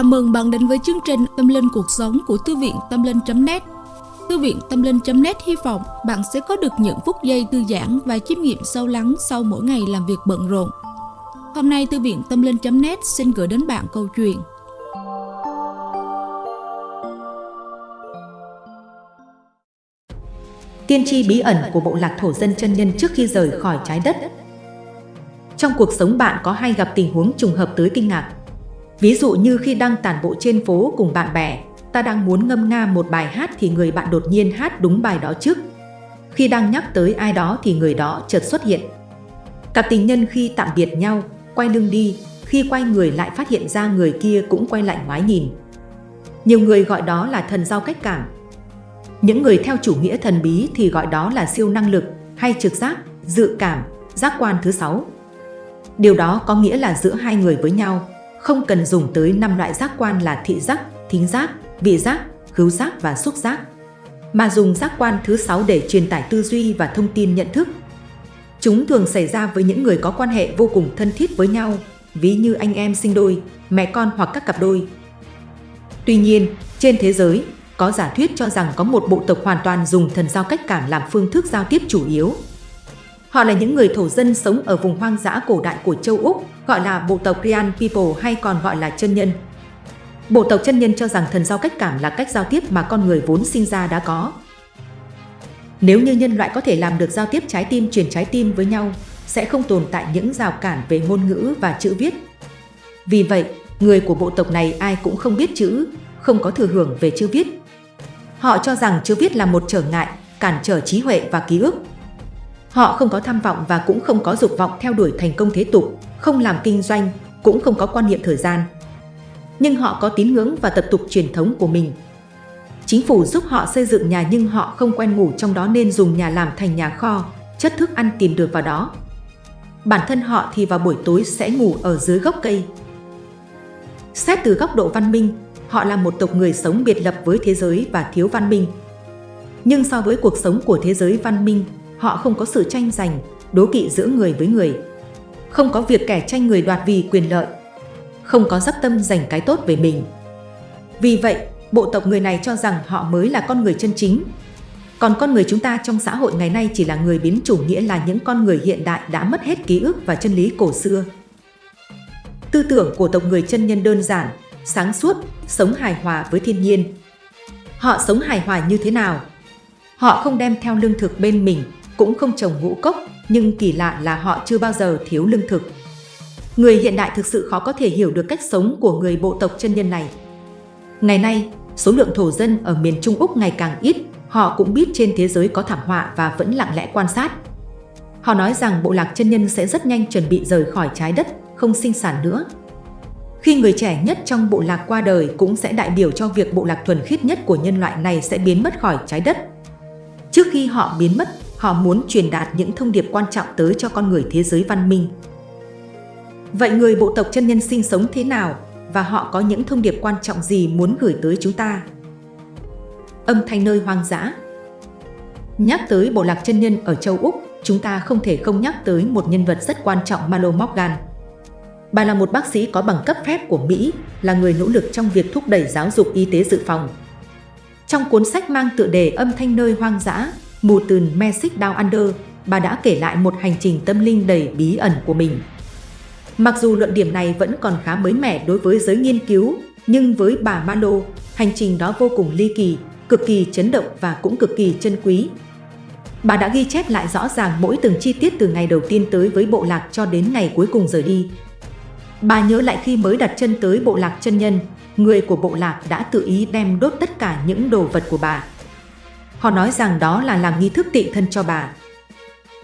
Chào mừng bạn đến với chương trình Tâm Linh Cuộc Sống của Thư viện Tâm Linh.net Thư viện Tâm Linh.net hy vọng bạn sẽ có được những phút giây thư giãn và chiêm nghiệm sâu lắng sau mỗi ngày làm việc bận rộn. Hôm nay, Thư viện Tâm Linh.net xin gửi đến bạn câu chuyện. Tiên tri bí ẩn của bộ lạc thổ dân chân nhân trước khi rời khỏi trái đất. Trong cuộc sống bạn có hay gặp tình huống trùng hợp tới kinh ngạc? Ví dụ như khi đang tản bộ trên phố cùng bạn bè, ta đang muốn ngâm nga một bài hát thì người bạn đột nhiên hát đúng bài đó trước. Khi đang nhắc tới ai đó thì người đó chợt xuất hiện. Cặp tình nhân khi tạm biệt nhau, quay lưng đi, khi quay người lại phát hiện ra người kia cũng quay lại ngoái nhìn. Nhiều người gọi đó là thần giao cách cảm. Những người theo chủ nghĩa thần bí thì gọi đó là siêu năng lực hay trực giác, dự cảm, giác quan thứ sáu. Điều đó có nghĩa là giữa hai người với nhau, không cần dùng tới năm loại giác quan là thị giác, thính giác, vị giác, khứu giác và xúc giác, mà dùng giác quan thứ sáu để truyền tải tư duy và thông tin nhận thức. Chúng thường xảy ra với những người có quan hệ vô cùng thân thiết với nhau, ví như anh em sinh đôi, mẹ con hoặc các cặp đôi. Tuy nhiên, trên thế giới, có giả thuyết cho rằng có một bộ tộc hoàn toàn dùng thần giao cách cảm làm phương thức giao tiếp chủ yếu. Họ là những người thổ dân sống ở vùng hoang dã cổ đại của châu Úc, gọi là bộ tộc Rian People hay còn gọi là chân nhân. Bộ tộc chân nhân cho rằng thần giao cách cảm là cách giao tiếp mà con người vốn sinh ra đã có. Nếu như nhân loại có thể làm được giao tiếp trái tim truyền trái tim với nhau, sẽ không tồn tại những rào cản về ngôn ngữ và chữ viết. Vì vậy, người của bộ tộc này ai cũng không biết chữ, không có thừa hưởng về chữ viết. Họ cho rằng chữ viết là một trở ngại, cản trở trí huệ và ký ức. Họ không có tham vọng và cũng không có dục vọng theo đuổi thành công thế tục, không làm kinh doanh, cũng không có quan niệm thời gian. Nhưng họ có tín ngưỡng và tập tục truyền thống của mình. Chính phủ giúp họ xây dựng nhà nhưng họ không quen ngủ trong đó nên dùng nhà làm thành nhà kho, chất thức ăn tìm được vào đó. Bản thân họ thì vào buổi tối sẽ ngủ ở dưới gốc cây. Xét từ góc độ văn minh, họ là một tộc người sống biệt lập với thế giới và thiếu văn minh. Nhưng so với cuộc sống của thế giới văn minh, họ không có sự tranh giành, đố kỵ giữa người với người. Không có việc kẻ tranh người đoạt vì quyền lợi. Không có dắp tâm dành cái tốt về mình. Vì vậy, bộ tộc người này cho rằng họ mới là con người chân chính. Còn con người chúng ta trong xã hội ngày nay chỉ là người biến chủ nghĩa là những con người hiện đại đã mất hết ký ức và chân lý cổ xưa. Tư tưởng của tộc người chân nhân đơn giản, sáng suốt, sống hài hòa với thiên nhiên. Họ sống hài hòa như thế nào? Họ không đem theo lương thực bên mình, cũng không trồng ngũ cốc, nhưng kỳ lạ là họ chưa bao giờ thiếu lương thực. Người hiện đại thực sự khó có thể hiểu được cách sống của người bộ tộc chân nhân này. Ngày nay, số lượng thổ dân ở miền Trung Úc ngày càng ít, họ cũng biết trên thế giới có thảm họa và vẫn lặng lẽ quan sát. Họ nói rằng bộ lạc chân nhân sẽ rất nhanh chuẩn bị rời khỏi trái đất, không sinh sản nữa. Khi người trẻ nhất trong bộ lạc qua đời cũng sẽ đại biểu cho việc bộ lạc thuần khiết nhất của nhân loại này sẽ biến mất khỏi trái đất. Trước khi họ biến mất, họ muốn truyền đạt những thông điệp quan trọng tới cho con người thế giới văn minh. Vậy người bộ tộc chân nhân sinh sống thế nào và họ có những thông điệp quan trọng gì muốn gửi tới chúng ta? Âm thanh nơi hoang dã Nhắc tới bộ lạc chân nhân ở châu Úc, chúng ta không thể không nhắc tới một nhân vật rất quan trọng Malo Morgan. Bà là một bác sĩ có bằng cấp phép của Mỹ, là người nỗ lực trong việc thúc đẩy giáo dục y tế dự phòng. Trong cuốn sách mang tựa đề Âm thanh nơi hoang dã, Mù tườn Magic Down Under, bà đã kể lại một hành trình tâm linh đầy bí ẩn của mình. Mặc dù luận điểm này vẫn còn khá mới mẻ đối với giới nghiên cứu, nhưng với bà Malo, hành trình đó vô cùng ly kỳ, cực kỳ chấn động và cũng cực kỳ chân quý. Bà đã ghi chép lại rõ ràng mỗi từng chi tiết từ ngày đầu tiên tới với bộ lạc cho đến ngày cuối cùng rời đi. Bà nhớ lại khi mới đặt chân tới bộ lạc chân nhân, người của bộ lạc đã tự ý đem đốt tất cả những đồ vật của bà. Họ nói rằng đó là làm nghi thức tị thân cho bà.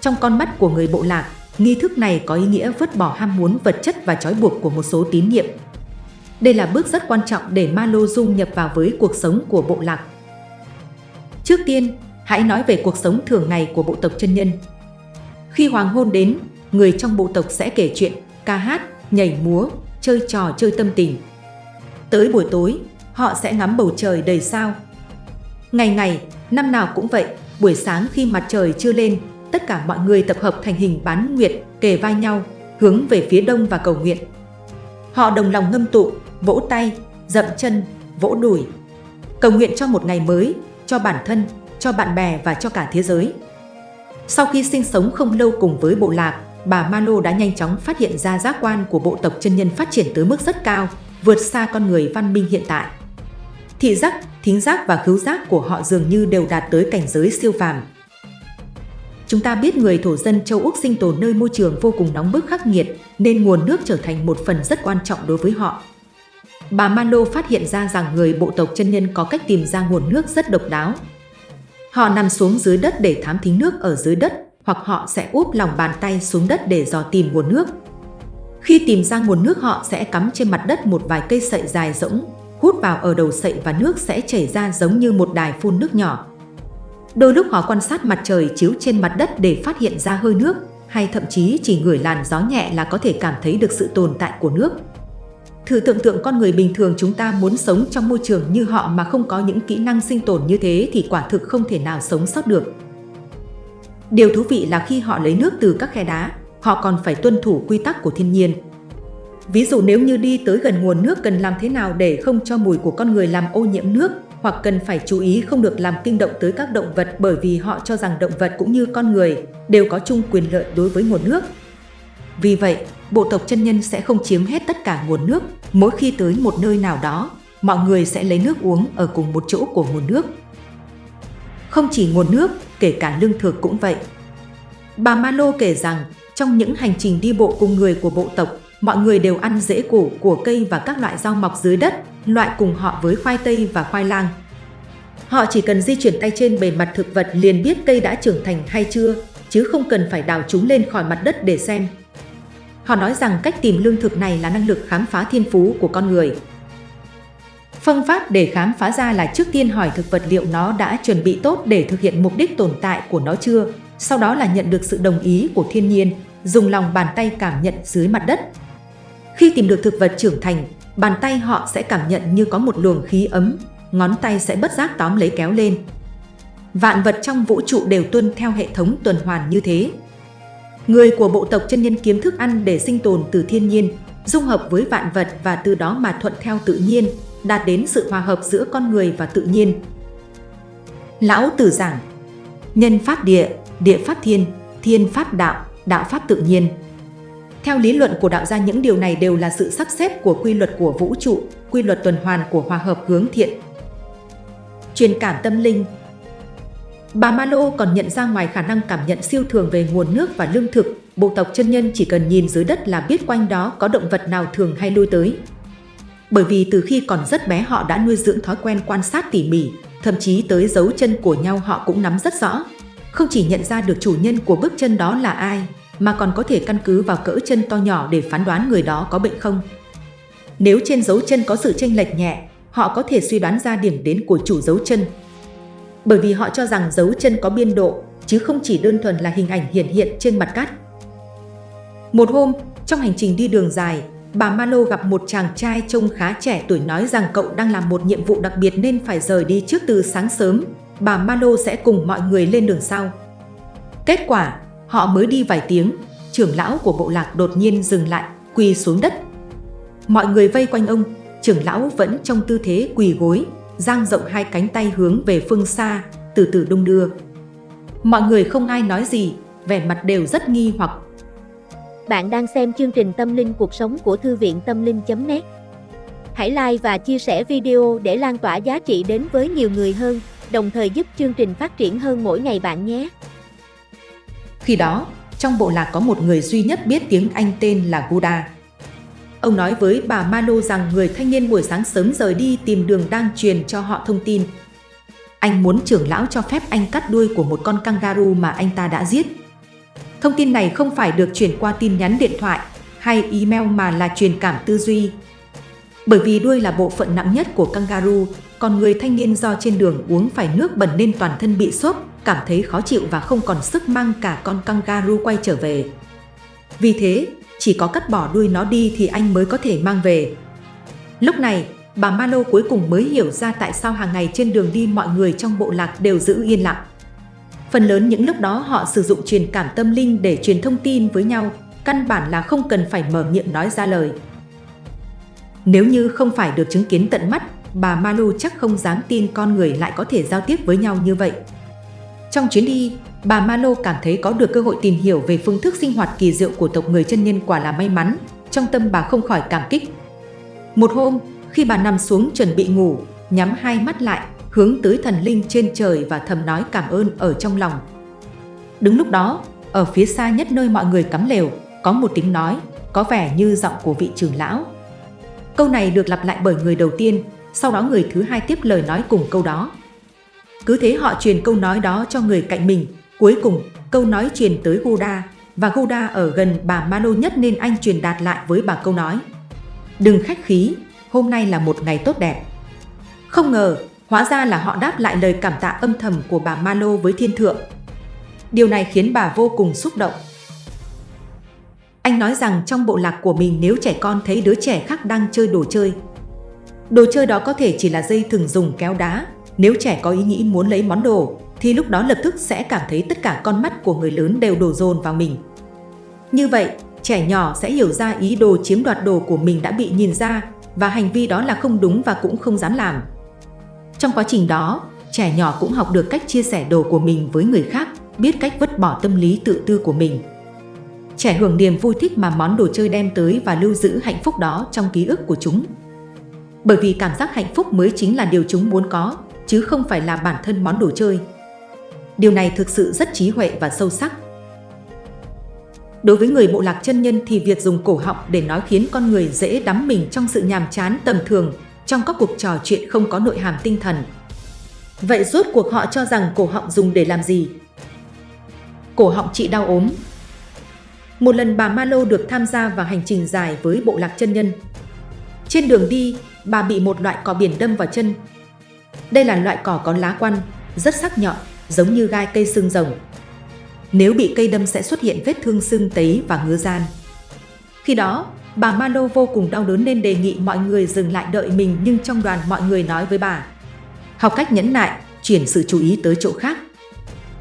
Trong con mắt của người bộ lạc, nghi thức này có ý nghĩa vứt bỏ ham muốn vật chất và trói buộc của một số tín nhiệm. Đây là bước rất quan trọng để Malo dung nhập vào với cuộc sống của bộ lạc. Trước tiên, hãy nói về cuộc sống thường ngày của bộ tộc chân nhân. Khi hoàng hôn đến, người trong bộ tộc sẽ kể chuyện, ca hát, nhảy múa, chơi trò chơi tâm tình. Tới buổi tối, họ sẽ ngắm bầu trời đầy sao. Ngày ngày, năm nào cũng vậy, buổi sáng khi mặt trời chưa lên, tất cả mọi người tập hợp thành hình bán nguyệt, kề vai nhau, hướng về phía đông và cầu nguyện. Họ đồng lòng ngâm tụ, vỗ tay, dậm chân, vỗ đùi. Cầu nguyện cho một ngày mới, cho bản thân, cho bạn bè và cho cả thế giới. Sau khi sinh sống không lâu cùng với bộ lạc, bà Malo đã nhanh chóng phát hiện ra giác quan của bộ tộc chân nhân phát triển tới mức rất cao, vượt xa con người văn minh hiện tại. Thị giác, thính giác và khứu giác của họ dường như đều đạt tới cảnh giới siêu phàm. Chúng ta biết người thổ dân châu Úc sinh tồn nơi môi trường vô cùng nóng bức khắc nghiệt, nên nguồn nước trở thành một phần rất quan trọng đối với họ. Bà Malo phát hiện ra rằng người bộ tộc chân nhân có cách tìm ra nguồn nước rất độc đáo. Họ nằm xuống dưới đất để thám thính nước ở dưới đất, hoặc họ sẽ úp lòng bàn tay xuống đất để dò tìm nguồn nước. Khi tìm ra nguồn nước họ sẽ cắm trên mặt đất một vài cây sậy dài rỗng, hút vào ở đầu sậy và nước sẽ chảy ra giống như một đài phun nước nhỏ. Đôi lúc họ quan sát mặt trời chiếu trên mặt đất để phát hiện ra hơi nước, hay thậm chí chỉ ngửi làn gió nhẹ là có thể cảm thấy được sự tồn tại của nước. Thử tưởng tượng con người bình thường chúng ta muốn sống trong môi trường như họ mà không có những kỹ năng sinh tồn như thế thì quả thực không thể nào sống sót được. Điều thú vị là khi họ lấy nước từ các khe đá, họ còn phải tuân thủ quy tắc của thiên nhiên. Ví dụ nếu như đi tới gần nguồn nước cần làm thế nào để không cho mùi của con người làm ô nhiễm nước, hoặc cần phải chú ý không được làm kinh động tới các động vật bởi vì họ cho rằng động vật cũng như con người đều có chung quyền lợi đối với nguồn nước. Vì vậy, bộ tộc chân nhân sẽ không chiếm hết tất cả nguồn nước, mỗi khi tới một nơi nào đó, mọi người sẽ lấy nước uống ở cùng một chỗ của nguồn nước. Không chỉ nguồn nước, kể cả lương thực cũng vậy. Bà Malo kể rằng, trong những hành trình đi bộ cùng người của bộ tộc, mọi người đều ăn rễ củ của cây và các loại rau mọc dưới đất, loại cùng họ với khoai tây và khoai lang. Họ chỉ cần di chuyển tay trên bề mặt thực vật liền biết cây đã trưởng thành hay chưa, chứ không cần phải đào chúng lên khỏi mặt đất để xem. Họ nói rằng cách tìm lương thực này là năng lực khám phá thiên phú của con người. Phương pháp để khám phá ra là trước tiên hỏi thực vật liệu nó đã chuẩn bị tốt để thực hiện mục đích tồn tại của nó chưa, sau đó là nhận được sự đồng ý của thiên nhiên, dùng lòng bàn tay cảm nhận dưới mặt đất. Khi tìm được thực vật trưởng thành, bàn tay họ sẽ cảm nhận như có một luồng khí ấm, ngón tay sẽ bất giác tóm lấy kéo lên. Vạn vật trong vũ trụ đều tuân theo hệ thống tuần hoàn như thế. Người của bộ tộc chân nhân kiếm thức ăn để sinh tồn từ thiên nhiên, dung hợp với vạn vật và từ đó mà thuận theo tự nhiên, đạt đến sự hòa hợp giữa con người và tự nhiên. Lão Tử giảng Nhân pháp địa, địa pháp thiên, thiên pháp đạo, đạo pháp tự nhiên. Theo lý luận của đạo gia những điều này đều là sự sắp xếp của quy luật của vũ trụ, quy luật tuần hoàn của hòa hợp hướng thiện. Truyền cảm tâm linh Bà Malo còn nhận ra ngoài khả năng cảm nhận siêu thường về nguồn nước và lương thực, bộ tộc chân nhân chỉ cần nhìn dưới đất là biết quanh đó có động vật nào thường hay lui tới. Bởi vì từ khi còn rất bé họ đã nuôi dưỡng thói quen quan sát tỉ mỉ, thậm chí tới dấu chân của nhau họ cũng nắm rất rõ. Không chỉ nhận ra được chủ nhân của bước chân đó là ai, mà còn có thể căn cứ vào cỡ chân to nhỏ để phán đoán người đó có bệnh không. Nếu trên dấu chân có sự chênh lệch nhẹ, họ có thể suy đoán ra điểm đến của chủ dấu chân. Bởi vì họ cho rằng dấu chân có biên độ, chứ không chỉ đơn thuần là hình ảnh hiển hiện trên mặt cát. Một hôm, trong hành trình đi đường dài, bà Malo gặp một chàng trai trông khá trẻ tuổi nói rằng cậu đang làm một nhiệm vụ đặc biệt nên phải rời đi trước từ sáng sớm. Bà Malo sẽ cùng mọi người lên đường sau. Kết quả, họ mới đi vài tiếng, trưởng lão của bộ lạc đột nhiên dừng lại, quỳ xuống đất. Mọi người vây quanh ông, trưởng lão vẫn trong tư thế quỳ gối, dang rộng hai cánh tay hướng về phương xa, từ từ đung đưa. Mọi người không ai nói gì, vẻ mặt đều rất nghi hoặc bạn đang xem chương trình Tâm linh cuộc sống của Thư viện Tâm linh.net Hãy like và chia sẻ video để lan tỏa giá trị đến với nhiều người hơn, đồng thời giúp chương trình phát triển hơn mỗi ngày bạn nhé. Khi đó, trong bộ lạc có một người duy nhất biết tiếng Anh tên là Guda. Ông nói với bà Malo rằng người thanh niên buổi sáng sớm rời đi tìm đường đang truyền cho họ thông tin. Anh muốn trưởng lão cho phép anh cắt đuôi của một con kangaroo mà anh ta đã giết Thông tin này không phải được chuyển qua tin nhắn điện thoại hay email mà là truyền cảm tư duy. Bởi vì đuôi là bộ phận nặng nhất của kangaroo, còn người thanh niên do trên đường uống phải nước bẩn nên toàn thân bị xốp, cảm thấy khó chịu và không còn sức mang cả con kangaroo quay trở về. Vì thế, chỉ có cắt bỏ đuôi nó đi thì anh mới có thể mang về. Lúc này, bà Malo cuối cùng mới hiểu ra tại sao hàng ngày trên đường đi mọi người trong bộ lạc đều giữ yên lặng. Phần lớn những lúc đó họ sử dụng truyền cảm tâm linh để truyền thông tin với nhau, căn bản là không cần phải mở miệng nói ra lời. Nếu như không phải được chứng kiến tận mắt, bà Malo chắc không dám tin con người lại có thể giao tiếp với nhau như vậy. Trong chuyến đi, bà Malo cảm thấy có được cơ hội tìm hiểu về phương thức sinh hoạt kỳ diệu của tộc người chân nhân quả là may mắn, trong tâm bà không khỏi cảm kích. Một hôm, khi bà nằm xuống chuẩn bị ngủ, nhắm hai mắt lại, hướng tới thần linh trên trời và thầm nói cảm ơn ở trong lòng. Đứng lúc đó, ở phía xa nhất nơi mọi người cắm lều, có một tiếng nói, có vẻ như giọng của vị trưởng lão. Câu này được lặp lại bởi người đầu tiên, sau đó người thứ hai tiếp lời nói cùng câu đó. Cứ thế họ truyền câu nói đó cho người cạnh mình, cuối cùng câu nói truyền tới Goda, và Goda ở gần bà Mano nhất nên anh truyền đạt lại với bà câu nói. Đừng khách khí, hôm nay là một ngày tốt đẹp. Không ngờ, hóa ra là họ đáp lại lời cảm tạ âm thầm của bà Mano với thiên thượng. Điều này khiến bà vô cùng xúc động. Anh nói rằng trong bộ lạc của mình nếu trẻ con thấy đứa trẻ khác đang chơi đồ chơi. Đồ chơi đó có thể chỉ là dây thừng dùng kéo đá. Nếu trẻ có ý nghĩ muốn lấy món đồ, thì lúc đó lập tức sẽ cảm thấy tất cả con mắt của người lớn đều đổ dồn vào mình. Như vậy, trẻ nhỏ sẽ hiểu ra ý đồ chiếm đoạt đồ của mình đã bị nhìn ra và hành vi đó là không đúng và cũng không dám làm. Trong quá trình đó, trẻ nhỏ cũng học được cách chia sẻ đồ của mình với người khác, biết cách vứt bỏ tâm lý tự tư của mình. Trẻ hưởng niềm vui thích mà món đồ chơi đem tới và lưu giữ hạnh phúc đó trong ký ức của chúng. Bởi vì cảm giác hạnh phúc mới chính là điều chúng muốn có, chứ không phải là bản thân món đồ chơi. Điều này thực sự rất trí huệ và sâu sắc. Đối với người bộ lạc chân nhân thì việc dùng cổ họng để nói khiến con người dễ đắm mình trong sự nhàm chán tầm thường, trong các cuộc trò chuyện không có nội hàm tinh thần. Vậy rốt cuộc họ cho rằng cổ họng dùng để làm gì? Cổ họng trị đau ốm Một lần bà Malo được tham gia vào hành trình dài với bộ lạc chân nhân. Trên đường đi, bà bị một loại cỏ biển đâm vào chân. Đây là loại cỏ có lá quăn, rất sắc nhọn, giống như gai cây xương rồng. Nếu bị cây đâm sẽ xuất hiện vết thương sưng tấy và ngứa gian. Khi đó, bà Malo vô cùng đau đớn nên đề nghị mọi người dừng lại đợi mình nhưng trong đoàn mọi người nói với bà. Học cách nhẫn nại, chuyển sự chú ý tới chỗ khác.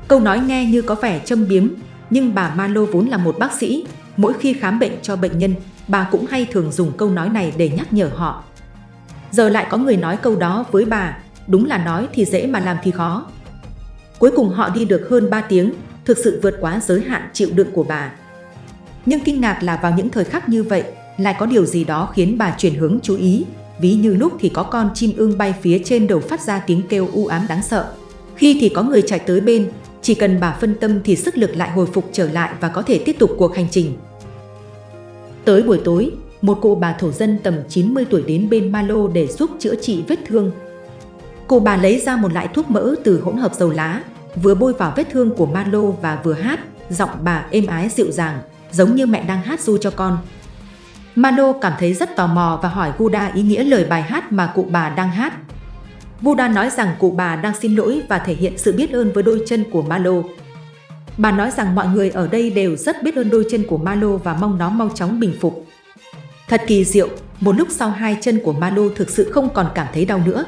Câu nói nghe như có vẻ châm biếm, nhưng bà Malo vốn là một bác sĩ, mỗi khi khám bệnh cho bệnh nhân, bà cũng hay thường dùng câu nói này để nhắc nhở họ. Giờ lại có người nói câu đó với bà, đúng là nói thì dễ mà làm thì khó. Cuối cùng họ đi được hơn 3 tiếng, thực sự vượt quá giới hạn chịu đựng của bà. Nhưng kinh ngạc là vào những thời khắc như vậy, lại có điều gì đó khiến bà chuyển hướng chú ý, ví như lúc thì có con chim ưng bay phía trên đầu phát ra tiếng kêu u ám đáng sợ. Khi thì có người chạy tới bên, chỉ cần bà phân tâm thì sức lực lại hồi phục trở lại và có thể tiếp tục cuộc hành trình. Tới buổi tối, một cụ bà thổ dân tầm 90 tuổi đến bên Malo để giúp chữa trị vết thương. Cụ bà lấy ra một loại thuốc mỡ từ hỗn hợp dầu lá, vừa bôi vào vết thương của Malo và vừa hát, giọng bà êm ái dịu dàng, giống như mẹ đang hát du cho con. Mano cảm thấy rất tò mò và hỏi Guda ý nghĩa lời bài hát mà cụ bà đang hát. Buddha nói rằng cụ bà đang xin lỗi và thể hiện sự biết ơn với đôi chân của Malo. Bà nói rằng mọi người ở đây đều rất biết ơn đôi chân của Malo và mong nó mau chóng bình phục. Thật kỳ diệu, một lúc sau hai chân của Malo thực sự không còn cảm thấy đau nữa.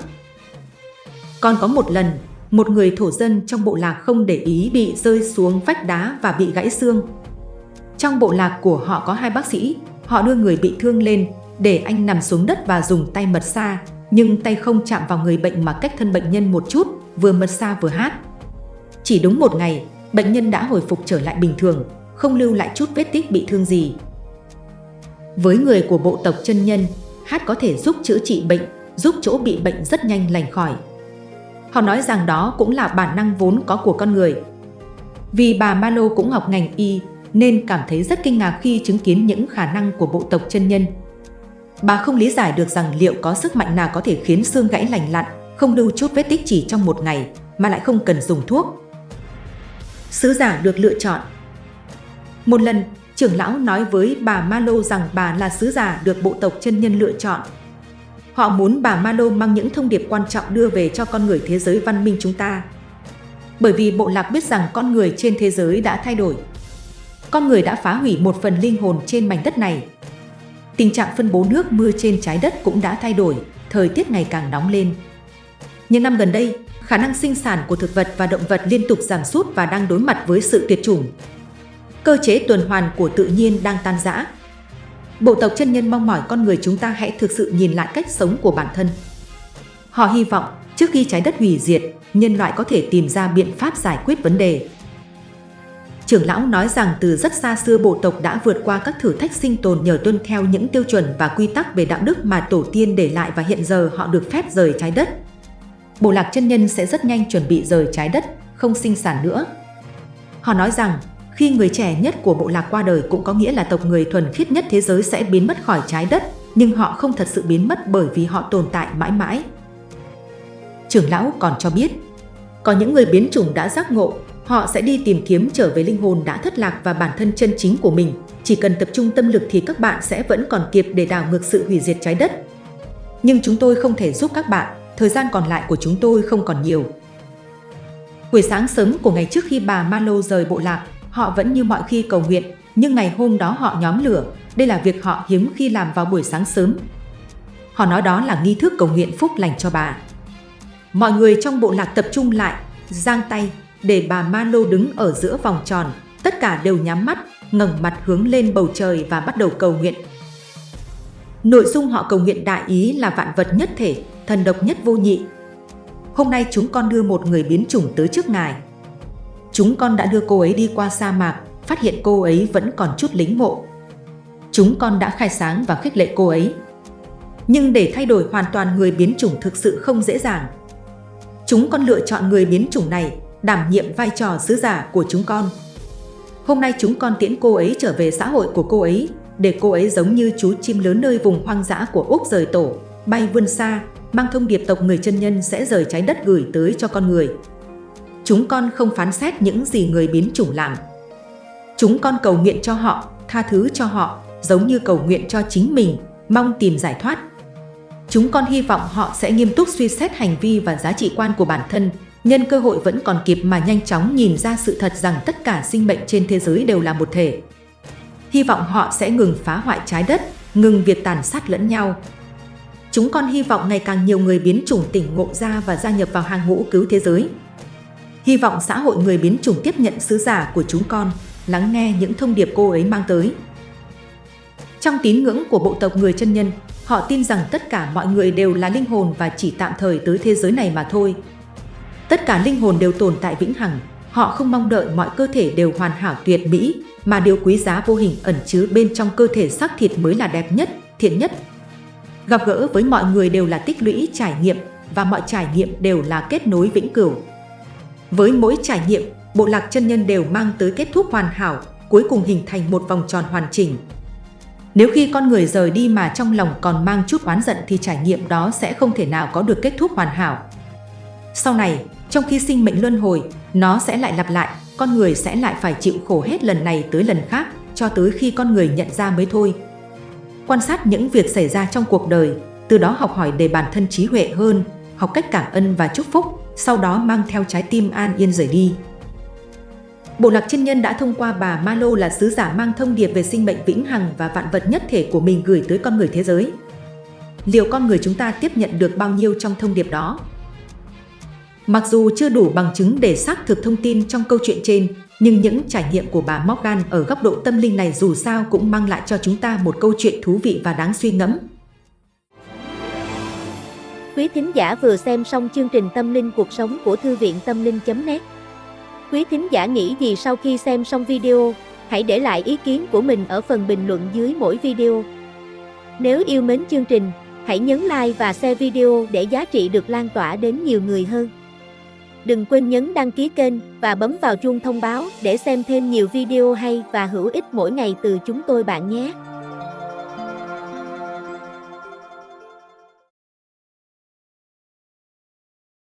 Còn có một lần, một người thổ dân trong bộ lạc không để ý bị rơi xuống vách đá và bị gãy xương. Trong bộ lạc của họ có hai bác sĩ, họ đưa người bị thương lên để anh nằm xuống đất và dùng tay mật xa, nhưng tay không chạm vào người bệnh mà cách thân bệnh nhân một chút, vừa mật xa vừa hát. Chỉ đúng một ngày, bệnh nhân đã hồi phục trở lại bình thường, không lưu lại chút vết tích bị thương gì. Với người của bộ tộc chân nhân, hát có thể giúp chữa trị bệnh, giúp chỗ bị bệnh rất nhanh lành khỏi. Họ nói rằng đó cũng là bản năng vốn có của con người. Vì bà Malo cũng học ngành y, nên cảm thấy rất kinh ngạc khi chứng kiến những khả năng của bộ tộc chân nhân. Bà không lý giải được rằng liệu có sức mạnh nào có thể khiến xương gãy lành lặn, không lưu chút vết tích chỉ trong một ngày, mà lại không cần dùng thuốc. Sứ giả được lựa chọn Một lần, trưởng lão nói với bà Malo rằng bà là sứ giả được bộ tộc chân nhân lựa chọn. Họ muốn bà Malo mang những thông điệp quan trọng đưa về cho con người thế giới văn minh chúng ta. Bởi vì bộ lạc biết rằng con người trên thế giới đã thay đổi. Con người đã phá hủy một phần linh hồn trên mảnh đất này Tình trạng phân bố nước mưa trên trái đất cũng đã thay đổi, thời tiết ngày càng nóng lên. Những năm gần đây, khả năng sinh sản của thực vật và động vật liên tục giảm sút và đang đối mặt với sự tuyệt chủng. Cơ chế tuần hoàn của tự nhiên đang tan rã. Bộ tộc chân nhân mong mỏi con người chúng ta hãy thực sự nhìn lại cách sống của bản thân. Họ hy vọng trước khi trái đất hủy diệt, nhân loại có thể tìm ra biện pháp giải quyết vấn đề. Trưởng lão nói rằng từ rất xa xưa bộ tộc đã vượt qua các thử thách sinh tồn nhờ tuân theo những tiêu chuẩn và quy tắc về đạo đức mà tổ tiên để lại và hiện giờ họ được phép rời trái đất. Bộ lạc chân nhân sẽ rất nhanh chuẩn bị rời trái đất, không sinh sản nữa. Họ nói rằng khi người trẻ nhất của bộ lạc qua đời cũng có nghĩa là tộc người thuần khiết nhất thế giới sẽ biến mất khỏi trái đất, nhưng họ không thật sự biến mất bởi vì họ tồn tại mãi mãi. Trưởng lão còn cho biết, có những người biến chủng đã giác ngộ, họ sẽ đi tìm kiếm trở về linh hồn đã thất lạc và bản thân chân chính của mình. Chỉ cần tập trung tâm lực thì các bạn sẽ vẫn còn kịp để đảo ngược sự hủy diệt trái đất. Nhưng chúng tôi không thể giúp các bạn, thời gian còn lại của chúng tôi không còn nhiều. Buổi sáng sớm của ngày trước khi bà Malo rời bộ lạc, họ vẫn như mọi khi cầu nguyện, nhưng ngày hôm đó họ nhóm lửa. Đây là việc họ hiếm khi làm vào buổi sáng sớm. Họ nói đó là nghi thức cầu nguyện phúc lành cho bà. Mọi người trong bộ lạc tập trung lại, giang tay, để bà Malo đứng ở giữa vòng tròn. Tất cả đều nhắm mắt, ngẩng mặt hướng lên bầu trời và bắt đầu cầu nguyện. Nội dung họ cầu nguyện đại ý là vạn vật nhất thể, thần độc nhất vô nhị. Hôm nay chúng con đưa một người biến chủng tới trước ngài. Chúng con đã đưa cô ấy đi qua sa mạc, phát hiện cô ấy vẫn còn chút lính mộ. Chúng con đã khai sáng và khích lệ cô ấy. Nhưng để thay đổi hoàn toàn người biến chủng thực sự không dễ dàng. Chúng con lựa chọn người biến chủng này đảm nhiệm vai trò sứ giả của chúng con. Hôm nay chúng con tiễn cô ấy trở về xã hội của cô ấy, để cô ấy giống như chú chim lớn nơi vùng hoang dã của Úc rời tổ, bay vươn xa, mang thông điệp tộc người chân nhân sẽ rời trái đất gửi tới cho con người. Chúng con không phán xét những gì người biến chủng làm. Chúng con cầu nguyện cho họ, tha thứ cho họ, giống như cầu nguyện cho chính mình, mong tìm giải thoát. Chúng con hy vọng họ sẽ nghiêm túc suy xét hành vi và giá trị quan của bản thân, nhân cơ hội vẫn còn kịp mà nhanh chóng nhìn ra sự thật rằng tất cả sinh mệnh trên thế giới đều là một thể. Hy vọng họ sẽ ngừng phá hoại trái đất, ngừng việc tàn sát lẫn nhau. Chúng con hy vọng ngày càng nhiều người biến chủng tỉnh ngộ ra và gia nhập vào hàng ngũ cứu thế giới. Hy vọng xã hội người biến chủng tiếp nhận sứ giả của chúng con, lắng nghe những thông điệp cô ấy mang tới. Trong tín ngưỡng của bộ tộc người chân nhân, họ tin rằng tất cả mọi người đều là linh hồn và chỉ tạm thời tới thế giới này mà thôi. Tất cả linh hồn đều tồn tại vĩnh hằng, họ không mong đợi mọi cơ thể đều hoàn hảo tuyệt mỹ, mà điều quý giá vô hình ẩn chứa bên trong cơ thể xác thịt mới là đẹp nhất, thiện nhất. Gặp gỡ với mọi người đều là tích lũy trải nghiệm và mọi trải nghiệm đều là kết nối vĩnh cửu. Với mỗi trải nghiệm, bộ lạc chân nhân đều mang tới kết thúc hoàn hảo, cuối cùng hình thành một vòng tròn hoàn chỉnh. Nếu khi con người rời đi mà trong lòng còn mang chút oán giận thì trải nghiệm đó sẽ không thể nào có được kết thúc hoàn hảo. Sau này, trong khi sinh mệnh luân hồi, nó sẽ lại lặp lại, con người sẽ lại phải chịu khổ hết lần này tới lần khác, cho tới khi con người nhận ra mới thôi. Quan sát những việc xảy ra trong cuộc đời, từ đó học hỏi để bản thân trí huệ hơn, học cách cảm ơn và chúc phúc, sau đó mang theo trái tim an yên rời đi. Bộ lạc chân nhân đã thông qua bà Malo là sứ giả mang thông điệp về sinh mệnh vĩnh hằng và vạn vật nhất thể của mình gửi tới con người thế giới. Liệu con người chúng ta tiếp nhận được bao nhiêu trong thông điệp đó? Mặc dù chưa đủ bằng chứng để xác thực thông tin trong câu chuyện trên, nhưng những trải nghiệm của bà Morgan ở góc độ tâm linh này dù sao cũng mang lại cho chúng ta một câu chuyện thú vị và đáng suy ngẫm. Quý thính giả vừa xem xong chương trình Tâm linh cuộc sống của Thư viện Tâm linh.net Quý thính giả nghĩ gì sau khi xem xong video? Hãy để lại ý kiến của mình ở phần bình luận dưới mỗi video. Nếu yêu mến chương trình, hãy nhấn like và share video để giá trị được lan tỏa đến nhiều người hơn. Đừng quên nhấn đăng ký kênh và bấm vào chuông thông báo để xem thêm nhiều video hay và hữu ích mỗi ngày từ chúng tôi bạn nhé.